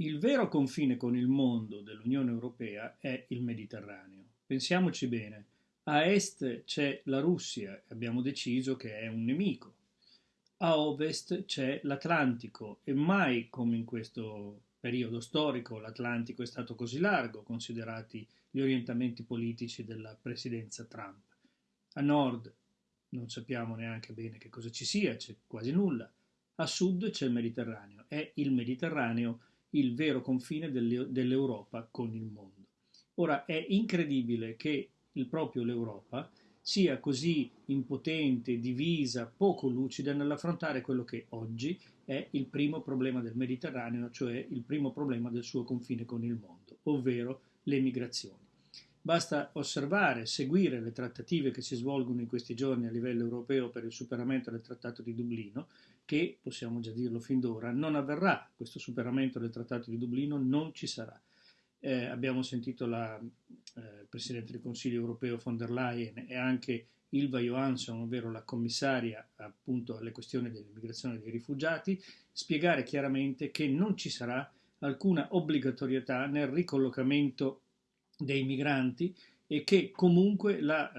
Il vero confine con il mondo dell'Unione Europea è il Mediterraneo. Pensiamoci bene, a est c'è la Russia, abbiamo deciso che è un nemico. A ovest c'è l'Atlantico e mai come in questo periodo storico l'Atlantico è stato così largo, considerati gli orientamenti politici della presidenza Trump. A nord non sappiamo neanche bene che cosa ci sia, c'è quasi nulla. A sud c'è il Mediterraneo. È il Mediterraneo il vero confine dell'Europa con il mondo. Ora è incredibile che il proprio l'Europa sia così impotente, divisa, poco lucida nell'affrontare quello che oggi è il primo problema del Mediterraneo, cioè il primo problema del suo confine con il mondo, ovvero le migrazioni. Basta osservare, seguire le trattative che si svolgono in questi giorni a livello europeo per il superamento del Trattato di Dublino, che, possiamo già dirlo fin d'ora, non avverrà. Questo superamento del Trattato di Dublino non ci sarà. Eh, abbiamo sentito la eh, Presidente del Consiglio europeo von der Leyen e anche Ilva Johansson, ovvero la commissaria appunto alle questioni dell'immigrazione e dei rifugiati, spiegare chiaramente che non ci sarà alcuna obbligatorietà nel ricollocamento dei migranti e che comunque la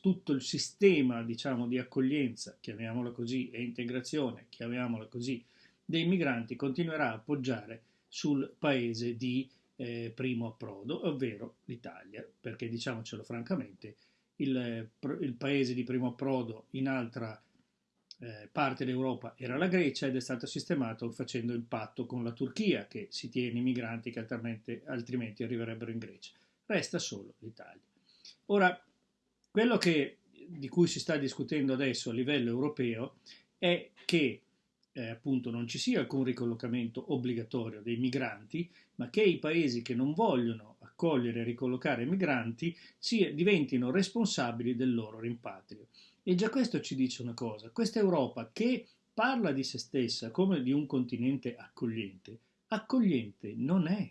tutto il sistema diciamo, di accoglienza, chiamiamola così, e integrazione, chiamiamola così, dei migranti continuerà a appoggiare sul paese di eh, primo approdo, ovvero l'Italia, perché diciamocelo francamente, il, il, paese di primo approdo in altra eh, parte d'Europa era la Grecia ed è stato sistemato facendo il patto con la Turchia che si tiene i migranti che altrimenti, altrimenti arriverebbero in Grecia resta solo l'Italia. Ora, quello che, di cui si sta discutendo adesso a livello europeo è che eh, appunto non ci sia alcun ricollocamento obbligatorio dei migranti, ma che i paesi che non vogliono accogliere e ricollocare migranti sia, diventino responsabili del loro rimpatrio. E già questo ci dice una cosa, questa Europa che parla di se stessa come di un continente accogliente, accogliente non è.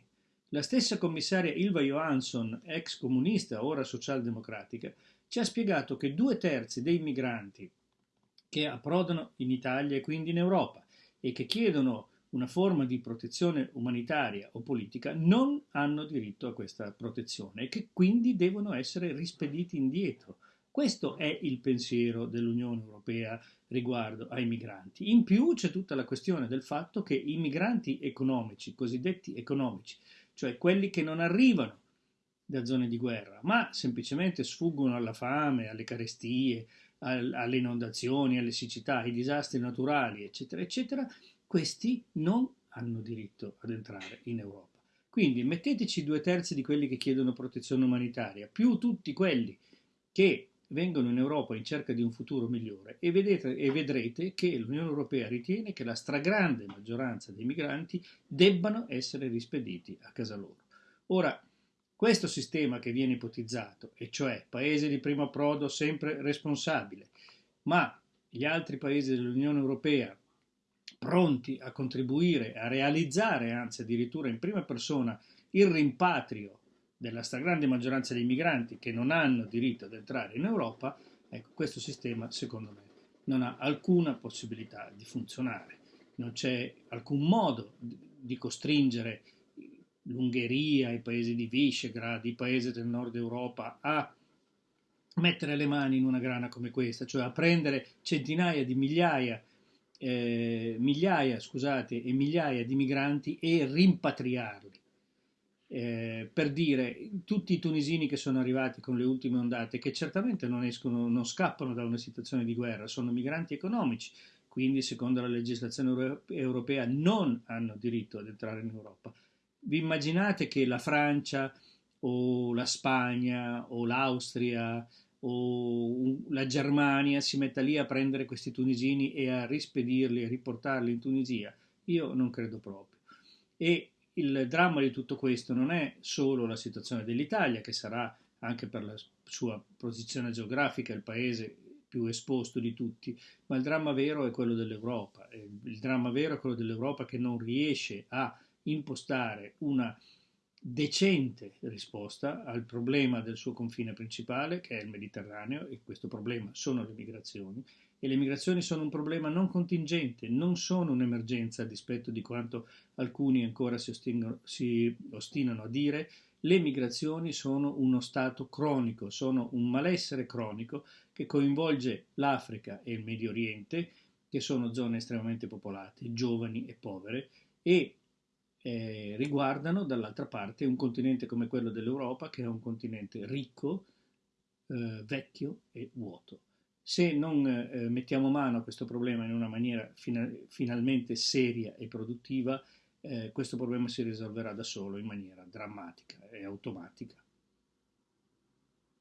La stessa commissaria Ilva Johansson, ex comunista, ora socialdemocratica, ci ha spiegato che due terzi dei migranti che approdano in Italia e quindi in Europa e che chiedono una forma di protezione umanitaria o politica non hanno diritto a questa protezione e che quindi devono essere rispediti indietro. Questo è il pensiero dell'Unione Europea riguardo ai migranti. In più c'è tutta la questione del fatto che i migranti economici, cosiddetti economici, cioè quelli che non arrivano da zone di guerra, ma semplicemente sfuggono alla fame, alle carestie, alle inondazioni, alle siccità, ai disastri naturali, eccetera, eccetera, questi non hanno diritto ad entrare in Europa. Quindi metteteci due terzi di quelli che chiedono protezione umanitaria, più tutti quelli che vengono in Europa in cerca di un futuro migliore e, vedete, e vedrete che l'Unione Europea ritiene che la stragrande maggioranza dei migranti debbano essere rispediti a casa loro. Ora, questo sistema che viene ipotizzato, e cioè paese di primo approdo sempre responsabile, ma gli altri paesi dell'Unione Europea pronti a contribuire, a realizzare, anzi addirittura in prima persona, il rimpatrio della stragrande maggioranza dei migranti che non hanno diritto ad entrare in Europa, ecco, questo sistema secondo me non ha alcuna possibilità di funzionare. Non c'è alcun modo di costringere l'Ungheria, i paesi di Visegrad, i paesi del nord Europa a mettere le mani in una grana come questa, cioè a prendere centinaia di migliaia, eh, migliaia scusate, e migliaia di migranti e rimpatriarli per dire tutti i tunisini che sono arrivati con le ultime ondate, che certamente non escono, non scappano da una situazione di guerra, sono migranti economici, quindi secondo la legislazione europea non hanno diritto ad entrare in Europa. Vi immaginate che la Francia o la Spagna o l'Austria o la Germania si metta lì a prendere questi tunisini e a rispedirli, a riportarli in Tunisia? Io non credo proprio. E il dramma di tutto questo non è solo la situazione dell'Italia, che sarà anche per la sua posizione geografica il paese più esposto di tutti, ma il dramma vero è quello dell'Europa. Il dramma vero è quello dell'Europa che non riesce a impostare una decente risposta al problema del suo confine principale, che è il Mediterraneo, e questo problema sono le migrazioni, e le migrazioni sono un problema non contingente, non sono un'emergenza a dispetto di quanto alcuni ancora si, si ostinano a dire, le migrazioni sono uno stato cronico, sono un malessere cronico che coinvolge l'Africa e il Medio Oriente, che sono zone estremamente popolate, giovani e povere, e eh, riguardano dall'altra parte un continente come quello dell'Europa, che è un continente ricco, eh, vecchio e vuoto. Se non eh, mettiamo mano a questo problema in una maniera fina- finalmente seria e produttiva, eh, questo problema si risolverà da solo in maniera drammatica e automatica.